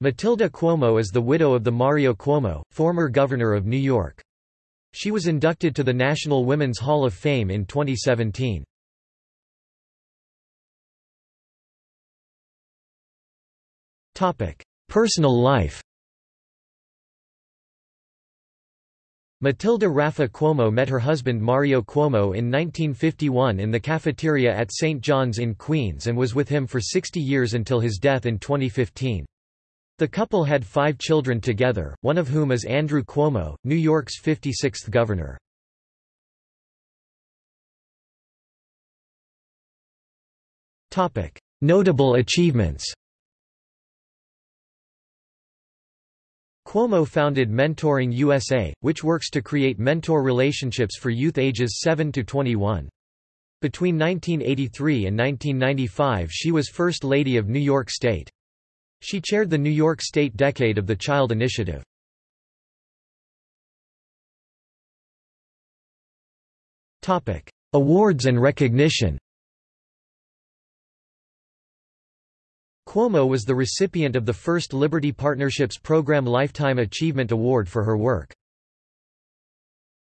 Matilda Cuomo is the widow of the Mario Cuomo, former governor of New York. She was inducted to the National Women's Hall of Fame in 2017. Personal life Matilda Raffa Cuomo met her husband Mario Cuomo in 1951 in the cafeteria at St. John's in Queens and was with him for 60 years until his death in 2015. The couple had five children together, one of whom is Andrew Cuomo, New York's 56th governor. Notable achievements Cuomo founded Mentoring USA, which works to create mentor relationships for youth ages 7 to 21. Between 1983 and 1995 she was First Lady of New York State. She chaired the New York State Decade of the Child Initiative. Awards and recognition Cuomo was the recipient of the first Liberty Partnerships Program Lifetime Achievement Award for her work.